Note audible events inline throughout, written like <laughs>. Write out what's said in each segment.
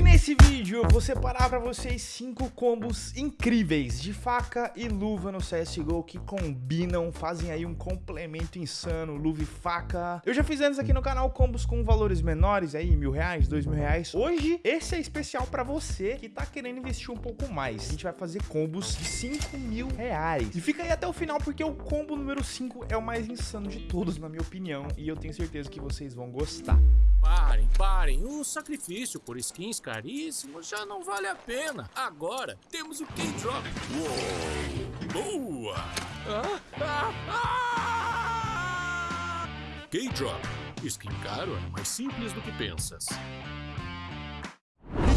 E nesse vídeo eu vou separar pra vocês 5 combos incríveis de faca e luva no CSGO que combinam, fazem aí um complemento insano, luva e faca. Eu já fiz antes aqui no canal combos com valores menores aí, mil reais, dois mil reais. Hoje esse é especial pra você que tá querendo investir um pouco mais. A gente vai fazer combos de 5 mil reais. E fica aí até o final porque o combo número 5 é o mais insano de todos, na minha opinião. E eu tenho certeza que vocês vão gostar. Parem, parem. O sacrifício por skins caríssimos já não vale a pena. Agora temos o K-Drop. Boa! Ah, ah, ah! K-Drop. Skin caro é mais simples do que pensas.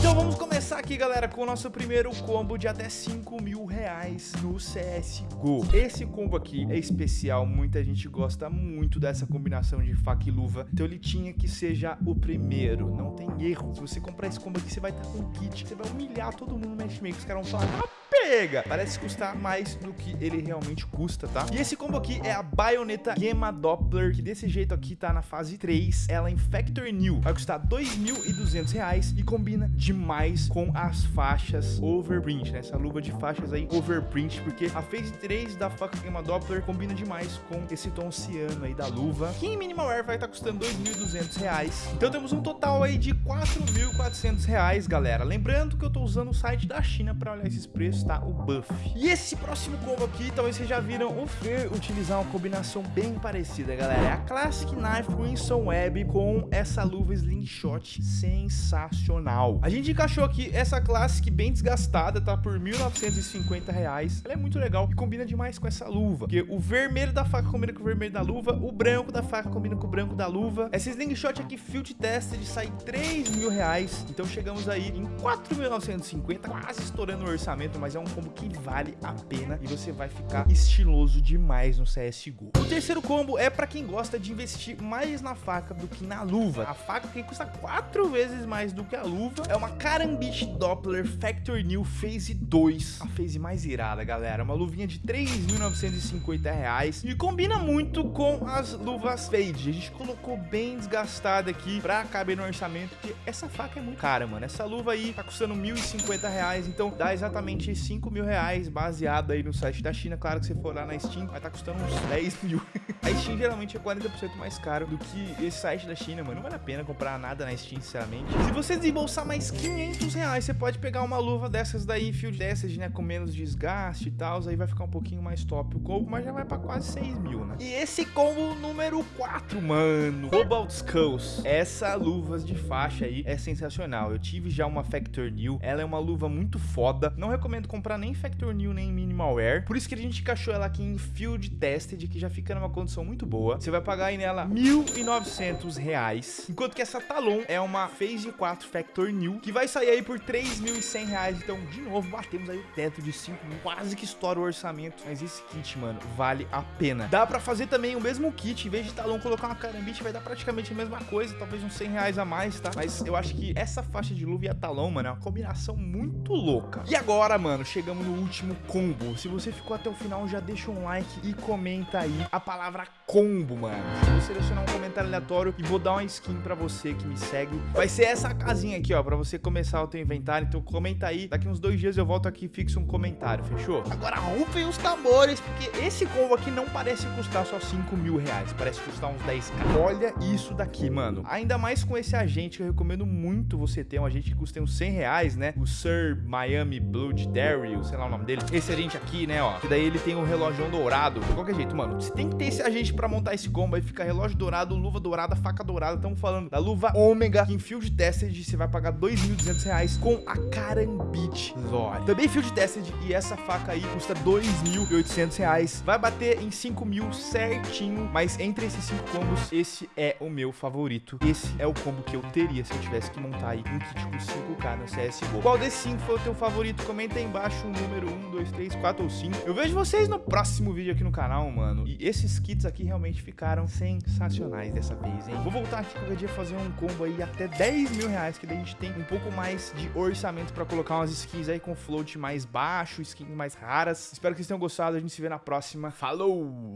Então vamos começar aqui, galera, com o nosso primeiro combo de até 5 mil reais no CSGO. Esse combo aqui é especial, muita gente gosta muito dessa combinação de faca e luva, então ele tinha que seja o primeiro, não tem erro. Se você comprar esse combo aqui, você vai estar com um kit, você vai humilhar todo mundo no matchmaking, os caras vão falar, pega! Parece custar mais do que ele realmente custa, tá? E esse combo aqui é a Bayonetta Gemma Doppler, que desse jeito aqui tá na fase 3, ela em Factor New. Vai custar R$ 2.200 e combina demais com as faixas Overprint, né? Essa luva de faixas aí Overprint, porque a phase 3 da faca Gemma Doppler combina demais com esse tom ciano aí da luva, que em Minimal Wear vai estar tá custando R$ 2.200. Então temos um total aí de R$ 4.400, galera. Lembrando que eu tô usando o site da China para olhar esses preços, tá? O buff. E esse próximo combo aqui, talvez vocês já viram o Fer utilizar uma combinação bem parecida, galera. É a Classic Knife Winston Web com essa luva Slingshot sensacional. A gente encaixou aqui essa Classic bem desgastada, tá? Por 1.950 reais. Ela é muito legal e combina demais com essa luva. Porque o vermelho da faca combina com o vermelho da luva, o branco da faca combina com o branco da luva. Essa Slingshot aqui, Field Tested, sai 3 mil reais. Então chegamos aí em 4.950, quase estourando o orçamento, mas é um combo que vale a pena e você vai ficar estiloso demais no CSGO. O terceiro combo é para quem gosta de investir mais na faca do que na luva. A faca que custa quatro vezes mais do que a luva é uma Karambit Doppler Factor New Phase 2. A phase mais irada, galera. Uma luvinha de 3.950 reais e combina muito com as luvas Fade. A gente colocou bem desgastada aqui para caber no orçamento, porque essa faca é muito cara, mano. Essa luva aí tá custando 1.050 reais, então dá exatamente 5 mil reais, baseado aí no site da China. Claro que se for lá na Steam, vai estar tá custando uns 10 mil. <laughs> a Steam geralmente é 40% mais caro do que esse site da China, mano. Não vale a pena comprar nada na Steam, sinceramente. Se você desembolsar mais 500 reais, você pode pegar uma luva dessas daí, field dessas, né, com menos desgaste e tal. Aí vai ficar um pouquinho mais top o combo, mas já vai pra quase 6 mil, né? E esse combo número 4, mano. Cobalt Skulls. Essa luvas de faixa aí é sensacional. Eu tive já uma Factor New. Ela é uma luva muito foda. Não recomendo comprar nem Factor New nem Minimal Wear. Por isso que a gente encaixou ela aqui em Field Tested, que já fica numa condição muito boa. Você vai pagar aí nela R$ 1.900, enquanto que essa Talon é uma Phase 4 Factor New, que vai sair aí por R$ 3.100. Então, de novo, batemos aí o teto de 5 mil, quase que estoura o orçamento. Mas esse kit, mano, vale a pena. Dá pra fazer também o mesmo kit, em vez de Talon colocar uma Karambit, vai dar praticamente a mesma coisa, talvez uns 100 reais a mais, tá? Mas eu acho que essa faixa de luva e a Talon, mano, é uma combinação muito louca. E agora, mano, chegamos no último combo. Se você ficou até o final, já deixa um like e comenta aí a palavra combo, mano. vou selecionar um comentário aleatório e vou dar uma skin pra você que me segue. Vai ser essa casinha aqui, ó, pra você começar o teu inventário. Então comenta aí. Daqui uns dois dias eu volto aqui e fixo um comentário, fechou? Agora rufem os tambores, porque esse combo aqui não parece custar só 5 mil reais. Parece custar uns 10k. Olha isso daqui, mano. Ainda mais com esse agente eu recomendo muito você ter. Um agente que custa uns 100 reais, né? O Sir Miami Blood Daryl, sei lá o nome dele. Esse agente aqui, né, ó. Que daí ele tem um relógio dourado. De qualquer jeito, mano, você tem que ter esse agente pra montar esse combo. Aí fica relógio dourado, luva dourada, faca dourada. Estamos falando da luva Ômega, em Field Tested você vai pagar 2.200 reais com a Karambit Zori. Também Field Tested e essa faca aí custa 2.800 reais. Vai bater em 5 mil certinho. Mas entre esses cinco combos, esse é o meu favorito. Esse é o combo que eu teria se eu tivesse que montar aí um kit com 5k no CSGO. Qual desses cinco foi o teu favorito? Comenta aí embaixo o número 1, 2, 3, 4 ou 5. Eu vejo vocês no próximo vídeo aqui no canal, mano. E esses kits aqui realmente ficaram sensacionais dessa vez, hein? Vou voltar aqui qualquer dia fazer um combo aí até 10 mil reais, que daí a gente tem um pouco mais de orçamento pra colocar umas skins aí com float mais baixo, skins mais raras. Espero que vocês tenham gostado. A gente se vê na próxima. Falou!